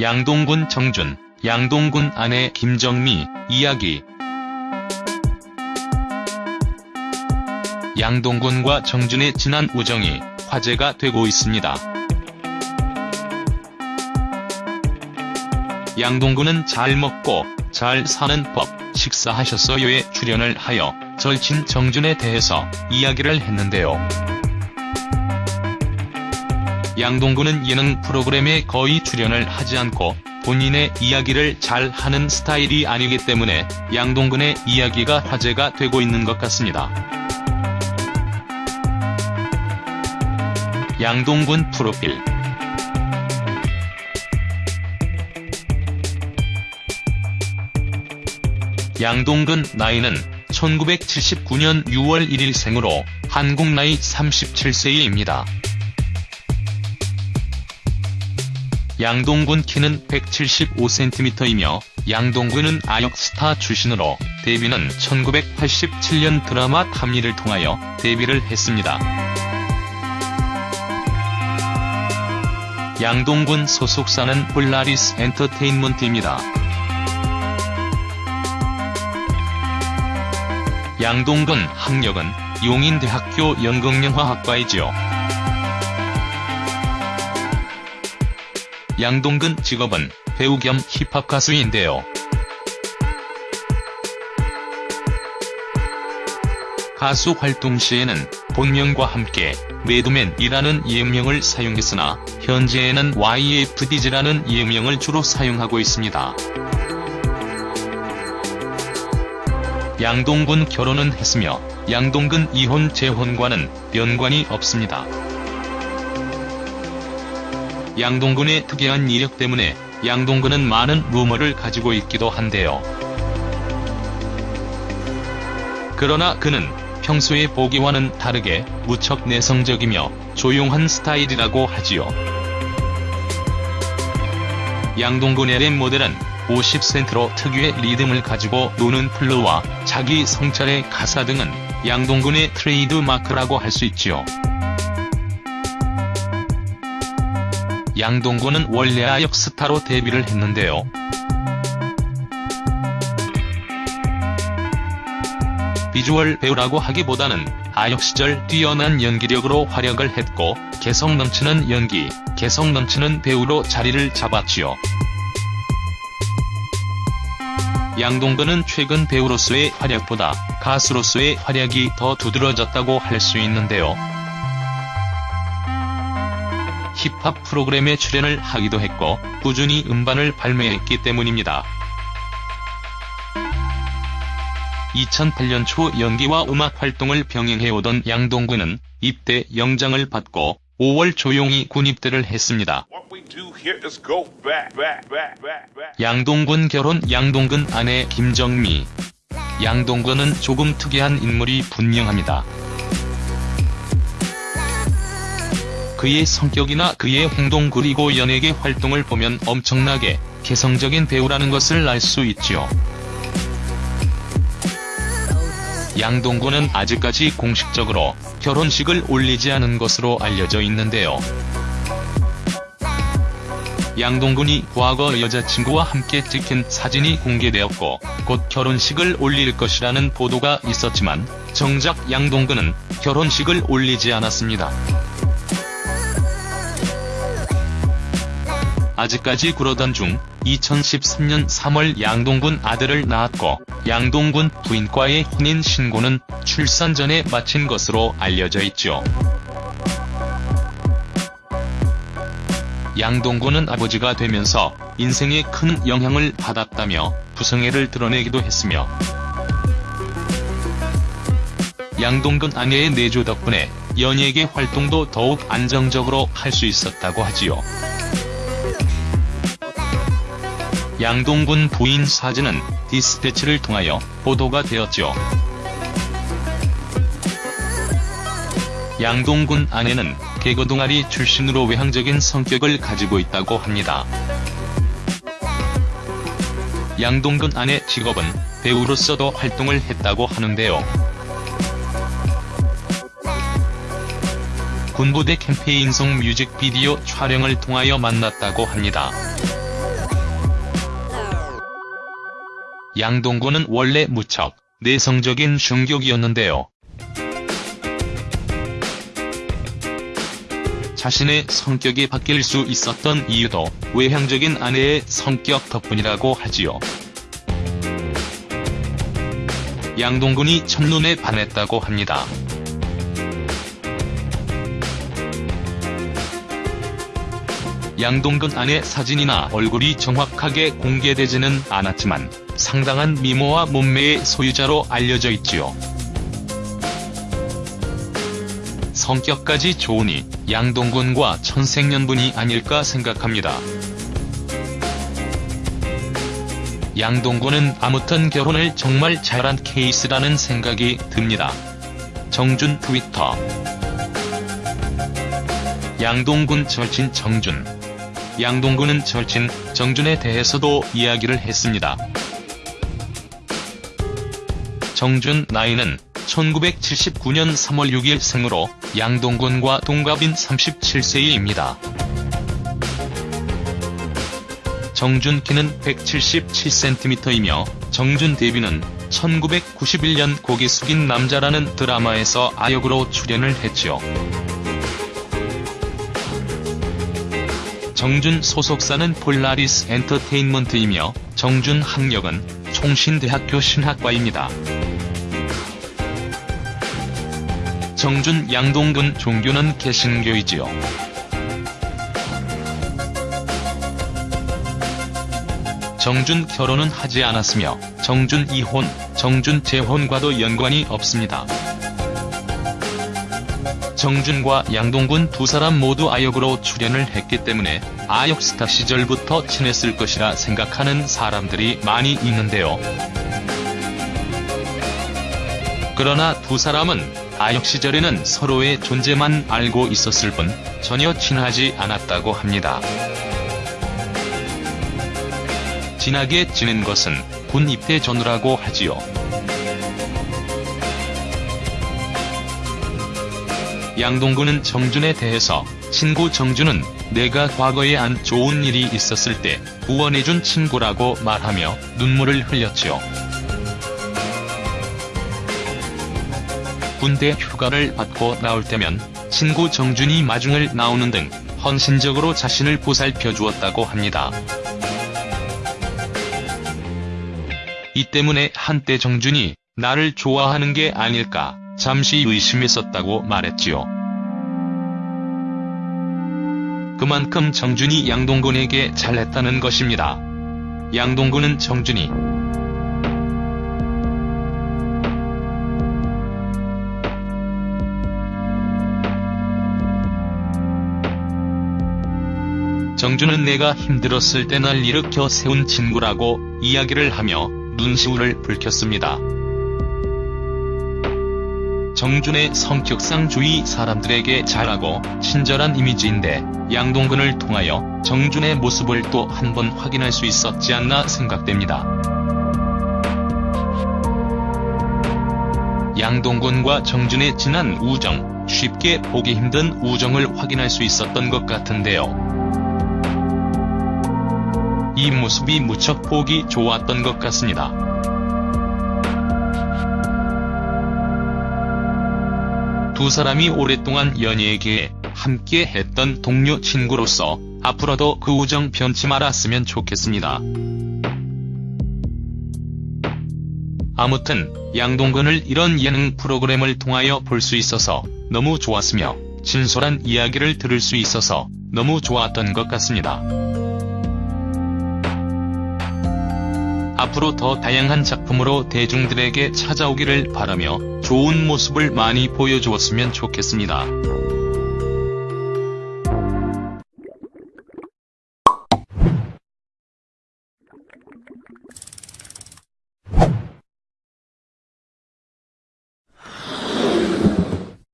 양동근 정준, 양동근 아내 김정미, 이야기 양동근과 정준의 진한 우정이 화제가 되고 있습니다. 양동근은 잘 먹고 잘 사는 법 식사하셨어요에 출연을 하여 절친 정준에 대해서 이야기를 했는데요. 양동근은 예능 프로그램에 거의 출연을 하지 않고 본인의 이야기를 잘 하는 스타일이 아니기 때문에 양동근의 이야기가 화제가 되고 있는 것 같습니다. 양동근 프로필 양동근 나이는 1979년 6월 1일 생으로 한국 나이 37세입니다. 양동근 키는 175cm이며 양동근은 아역스타 출신으로 데뷔는 1987년 드라마 탐리를 통하여 데뷔를 했습니다. 양동근 소속사는 폴라리스 엔터테인먼트입니다. 양동근 학력은 용인대학교 연극영화학과이지요. 양동근 직업은 배우 겸 힙합 가수인데요. 가수 활동 시에는 본명과 함께 매드맨이라는 예명을 사용했으나 현재에는 YFD즈라는 예명을 주로 사용하고 있습니다. 양동근 결혼은 했으며 양동근 이혼 재혼과는 연관이 없습니다. 양동근의 특이한 이력 때문에 양동근은 많은 루머를 가지고 있기도 한데요. 그러나 그는 평소에 보기와는 다르게 무척 내성적이며 조용한 스타일이라고 하지요. 양동근의 랩 모델은 50 Cent로 특유의 리듬을 가지고 노는 flow와 자기 성찰의 가사 등은 양동근의 트레이드 마크라고 할 수 있지요. 양동근은 원래 아역 스타로 데뷔를 했는데요. 비주얼 배우라고 하기보다는 아역 시절 뛰어난 연기력으로 활약을 했고 개성 넘치는 연기, 개성 넘치는 배우로 자리를 잡았지요. 양동근은 최근 배우로서의 활약보다 가수로서의 활약이 더 두드러졌다고 할 수 있는데요. 힙합 프로그램에 출연을 하기도 했고 꾸준히 음반을 발매했기 때문입니다. 2008년 초 연기와 음악 활동을 병행해오던 양동근은 입대 영장을 받고 5월 조용히 군입대를 했습니다. 양동근 결혼 양동근 아내 김정미 양동근은 조금 특이한 인물이 분명합니다. 그의 성격이나 그의 행동 그리고 연예계 활동을 보면 엄청나게 개성적인 배우라는 것을 알 수 있지요. 양동근은 아직까지 공식적으로 결혼식을 올리지 않은 것으로 알려져 있는데요. 양동근이 과거 여자친구와 함께 찍힌 사진이 공개되었고 곧 결혼식을 올릴 것이라는 보도가 있었지만 정작 양동근은 결혼식을 올리지 않았습니다. 아직까지 그러던 중 2013년 3월 양동근 아들을 낳았고 양동근 부인과의 혼인 신고는 출산 전에 마친 것으로 알려져 있죠. 양동근은 아버지가 되면서 인생에 큰 영향을 받았다며 부성애를 드러내기도 했으며 양동근 아내의 내조 덕분에 연예계 활동도 더욱 안정적으로 할 수 있었다고 하지요. 양동근 부인 사진은 디스패치를 통하여 보도가 되었죠. 양동근 아내는 개그 동아리 출신으로 외향적인 성격을 가지고 있다고 합니다. 양동근 아내 직업은 배우로서도 활동을 했다고 하는데요. 군부대 캠페인성 뮤직비디오 촬영을 통하여 만났다고 합니다. 양동근은 원래 무척 내성적인 충격이었는데요. 자신의 성격이 바뀔 수 있었던 이유도 외향적인 아내의 성격 덕분이라고 하지요. 양동근이 첫눈에 반했다고 합니다. 양동근 아내 사진이나 얼굴이 정확하게 공개되지는 않았지만 상당한 미모와 몸매의 소유자로 알려져 있지요. 성격까지 좋으니 양동근과 천생연분이 아닐까 생각합니다. 양동근은 아무튼 결혼을 정말 잘한 케이스라는 생각이 듭니다. 정준 트위터 양동근 절친 정준 양동근은 절친 정준에 대해서도 이야기를 했습니다. 정준 나이는 1979년 3월 6일 생으로 양동근과 동갑인 37세입니다. 정준 키는 177cm이며 정준 데뷔는 1991년 고개 숙인 남자라는 드라마에서 아역으로 출연을 했죠. 정준 소속사는 폴라리스 엔터테인먼트이며 정준 학력은 총신대학교 신학과입니다. 정준 양동근 종교는 개신교이지요. 정준 결혼은 하지 않았으며 정준 이혼, 정준 재혼과도 연관이 없습니다. 정준과 양동근 두 사람 모두 아역으로 출연을 했기 때문에 아역 스타 시절부터 친했을 것이라 생각하는 사람들이 많이 있는데요. 그러나 두 사람은 아역 시절에는 서로의 존재만 알고 있었을 뿐 전혀 친하지 않았다고 합니다. 진하게 지낸 것은 군 입대 전후라고 하지요. 양동근은 정준에 대해서 친구 정준은 내가 과거에 안 좋은 일이 있었을 때 구원해준 친구라고 말하며 눈물을 흘렸지요. 군대 휴가를 받고 나올 때면 친구 정준이 마중을 나오는 등 헌신적으로 자신을 보살펴 주었다고 합니다. 이 때문에 한때 정준이 나를 좋아하는 게 아닐까 잠시 의심했었다고 말했지요. 그만큼 정준이 양동근에게 잘했다는 것입니다. 양동근은 정준이 정준은 내가 힘들었을 때 날 일으켜 세운 친구라고 이야기를 하며 눈시울을 붉혔습니다. 정준의 성격상 주위 사람들에게 잘하고 친절한 이미지인데 양동근을 통하여 정준의 모습을 또 한 번 확인할 수 있었지 않나 생각됩니다. 양동근과 정준의 진한 우정, 쉽게 보기 힘든 우정을 확인할 수 있었던 것 같은데요. 이 모습이 무척 보기 좋았던 것 같습니다. 두 사람이 오랫동안 연예계에 함께 했던 동료 친구로서 앞으로도 그 우정 변치 말았으면 좋겠습니다. 아무튼 양동근을 이런 예능 프로그램을 통하여 볼 수 있어서 너무 좋았으며 진솔한 이야기를 들을 수 있어서 너무 좋았던 것 같습니다. 앞으로 더 다양한 작품으로 대중들에게 찾아오기를 바라며 좋은 모습을 많이 보여주었으면 좋겠습니다.